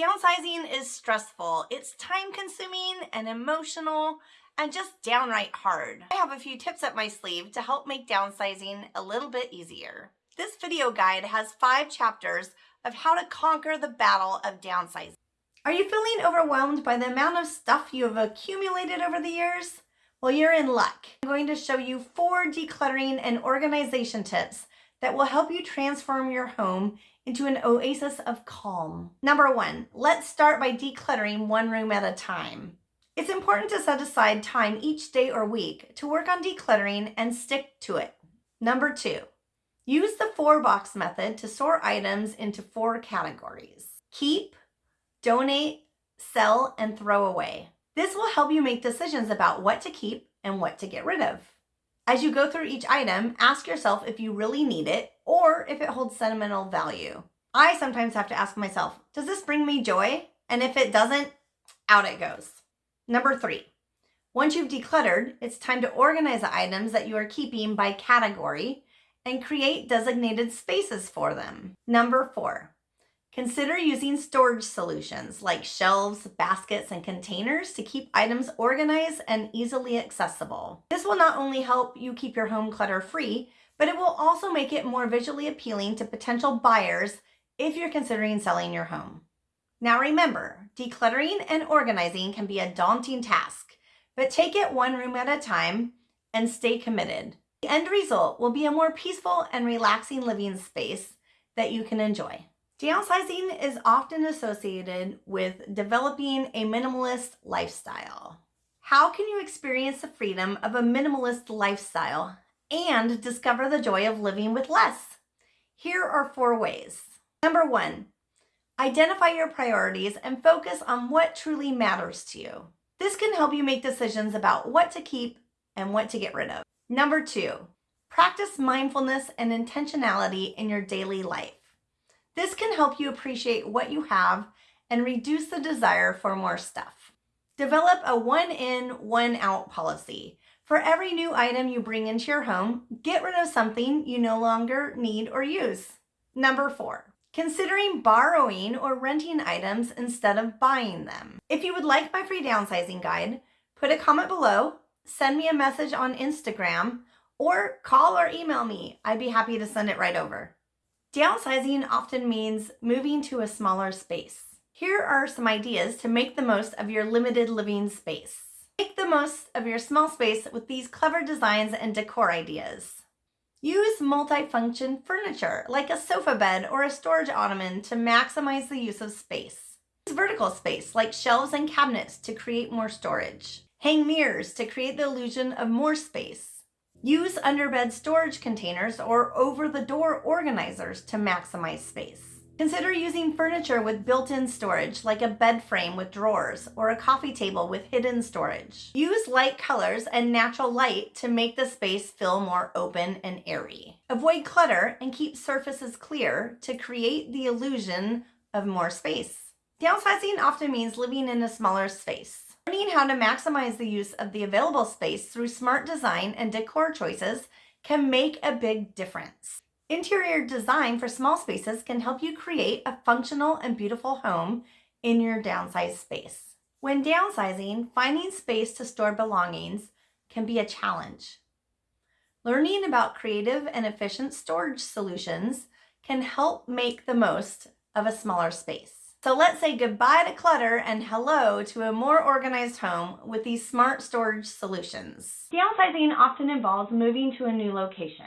Downsizing is stressful. It's time consuming and emotional and just downright hard. I have a few tips up my sleeve to help make downsizing a little bit easier. This video guide has five chapters of how to conquer the battle of downsizing. Are you feeling overwhelmed by the amount of stuff you have accumulated over the years? Well, you're in luck. I'm going to show you four decluttering and organization tips that will help you transform your home into an oasis of calm. Number one, let's start by decluttering one room at a time. It's important to set aside time each day or week to work on decluttering and stick to it. Number two, use the four box method to sort items into four categories. Keep, donate, sell, and throw away. This will help you make decisions about what to keep and what to get rid of. As you go through each item, ask yourself if you really need it or if it holds sentimental value. I sometimes have to ask myself, does this bring me joy? And if it doesn't, out it goes. Number three, once you've decluttered, it's time to organize the items that you are keeping by category and create designated spaces for them. Number four, Consider using storage solutions like shelves, baskets, and containers to keep items organized and easily accessible. This will not only help you keep your home clutter free, but it will also make it more visually appealing to potential buyers if you're considering selling your home. Now remember, decluttering and organizing can be a daunting task, but take it one room at a time and stay committed. The end result will be a more peaceful and relaxing living space that you can enjoy. Downsizing is often associated with developing a minimalist lifestyle. How can you experience the freedom of a minimalist lifestyle and discover the joy of living with less? Here are four ways. Number one, identify your priorities and focus on what truly matters to you. This can help you make decisions about what to keep and what to get rid of. Number two, practice mindfulness and intentionality in your daily life. This can help you appreciate what you have and reduce the desire for more stuff. Develop a one in, one out policy. For every new item you bring into your home, get rid of something you no longer need or use. Number four, considering borrowing or renting items instead of buying them. If you would like my free downsizing guide, put a comment below, send me a message on Instagram, or call or email me. I'd be happy to send it right over. Downsizing often means moving to a smaller space. Here are some ideas to make the most of your limited living space. Make the most of your small space with these clever designs and decor ideas. Use multifunction furniture like a sofa bed or a storage ottoman to maximize the use of space. Use vertical space like shelves and cabinets to create more storage. Hang mirrors to create the illusion of more space. Use underbed storage containers or over-the-door organizers to maximize space. Consider using furniture with built-in storage like a bed frame with drawers or a coffee table with hidden storage. Use light colors and natural light to make the space feel more open and airy. Avoid clutter and keep surfaces clear to create the illusion of more space. Downsizing often means living in a smaller space. Learning how to maximize the use of the available space through smart design and decor choices can make a big difference. Interior design for small spaces can help you create a functional and beautiful home in your downsized space. When downsizing, finding space to store belongings can be a challenge. Learning about creative and efficient storage solutions can help make the most of a smaller space. So let's say goodbye to clutter and hello to a more organized home with these smart storage solutions. Downsizing often involves moving to a new location.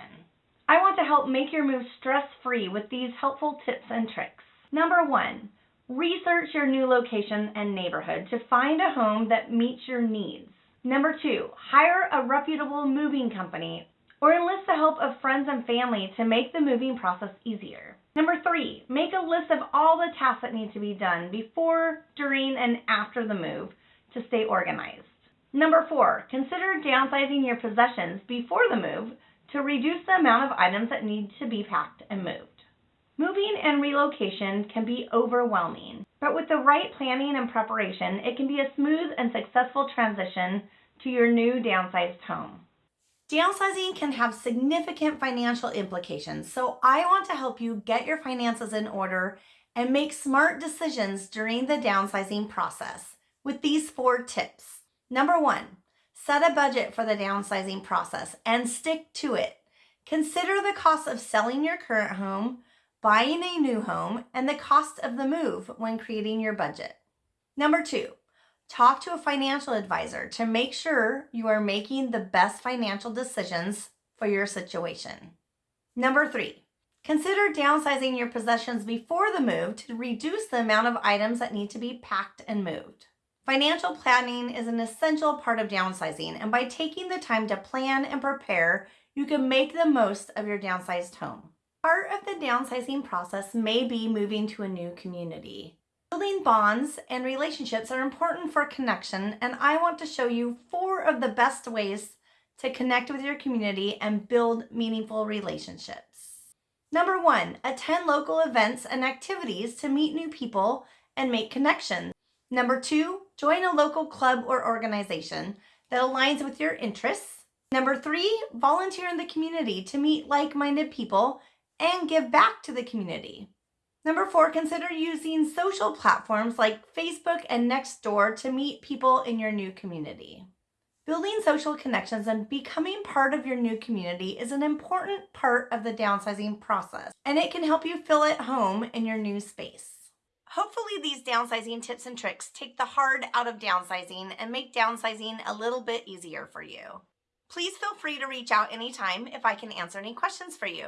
I want to help make your move stress-free with these helpful tips and tricks. Number one, research your new location and neighborhood to find a home that meets your needs. Number two, hire a reputable moving company or enlist the help of friends and family to make the moving process easier. Number three, make a list of all the tasks that need to be done before, during, and after the move to stay organized. Number four, consider downsizing your possessions before the move to reduce the amount of items that need to be packed and moved. Moving and relocation can be overwhelming, but with the right planning and preparation, it can be a smooth and successful transition to your new downsized home. Downsizing can have significant financial implications, so I want to help you get your finances in order and make smart decisions during the downsizing process with these four tips. Number one, set a budget for the downsizing process and stick to it. Consider the cost of selling your current home, buying a new home, and the cost of the move when creating your budget. Number two, talk to a financial advisor to make sure you are making the best financial decisions for your situation. Number three, consider downsizing your possessions before the move to reduce the amount of items that need to be packed and moved. Financial planning is an essential part of downsizing, and by taking the time to plan and prepare, you can make the most of your downsized home. Part of the downsizing process may be moving to a new community. Building bonds and relationships are important for connection, and I want to show you four of the best ways to connect with your community and build meaningful relationships. Number one, attend local events and activities to meet new people and make connections. Number two, join a local club or organization that aligns with your interests. Number three, volunteer in the community to meet like-minded people and give back to the community. Number four, consider using social platforms like Facebook and Nextdoor to meet people in your new community. Building social connections and becoming part of your new community is an important part of the downsizing process, and it can help you feel at home in your new space. Hopefully these downsizing tips and tricks take the hard out of downsizing and make downsizing a little bit easier for you. Please feel free to reach out anytime if I can answer any questions for you.